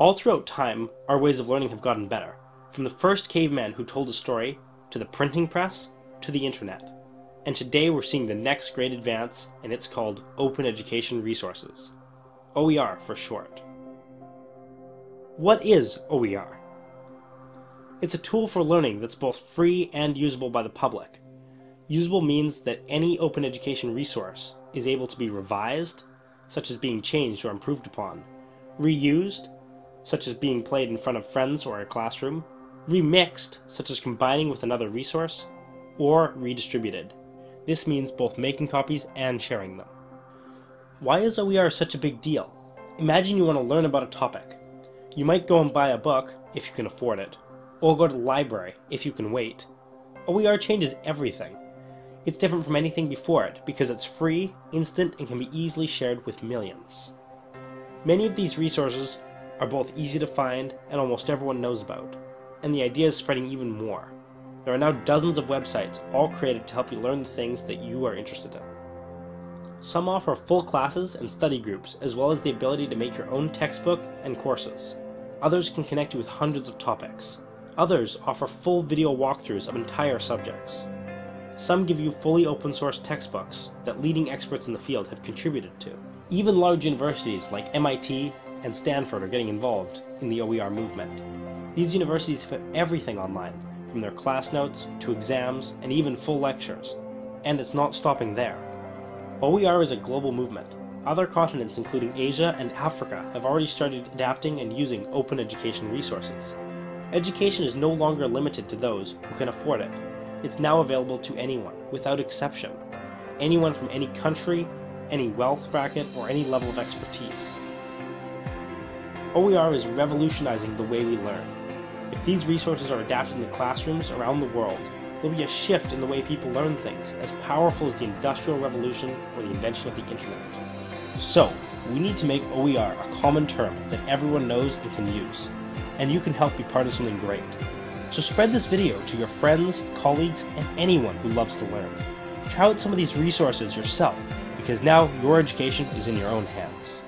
All throughout time, our ways of learning have gotten better, from the first caveman who told a story, to the printing press, to the internet. And today we're seeing the next great advance, and it's called Open Education Resources. OER for short. What is OER? It's a tool for learning that's both free and usable by the public. Usable means that any open education resource is able to be revised, such as being changed or improved upon, reused, such as being played in front of friends or a classroom, remixed, such as combining with another resource, or redistributed. This means both making copies and sharing them. Why is OER such a big deal? Imagine you want to learn about a topic. You might go and buy a book, if you can afford it, or go to the library, if you can wait. OER changes everything. It's different from anything before it because it's free, instant, and can be easily shared with millions. Many of these resources are both easy to find and almost everyone knows about, and the idea is spreading even more. There are now dozens of websites, all created to help you learn the things that you are interested in. Some offer full classes and study groups, as well as the ability to make your own textbook and courses. Others can connect you with hundreds of topics. Others offer full video walkthroughs of entire subjects. Some give you fully open source textbooks that leading experts in the field have contributed to. Even large universities like MIT and Stanford are getting involved in the OER movement. These universities have everything online, from their class notes to exams and even full lectures. And it's not stopping there. OER is a global movement. Other continents including Asia and Africa have already started adapting and using open education resources. Education is no longer limited to those who can afford it. It's now available to anyone, without exception. Anyone from any country, any wealth bracket, or any level of expertise. OER is revolutionizing the way we learn. If these resources are adapted in the classrooms around the world, there'll be a shift in the way people learn things, as powerful as the Industrial Revolution or the invention of the Internet. So, we need to make OER a common term that everyone knows and can use, and you can help be part of something great. So spread this video to your friends, colleagues, and anyone who loves to learn. Try out some of these resources yourself, because now your education is in your own hands.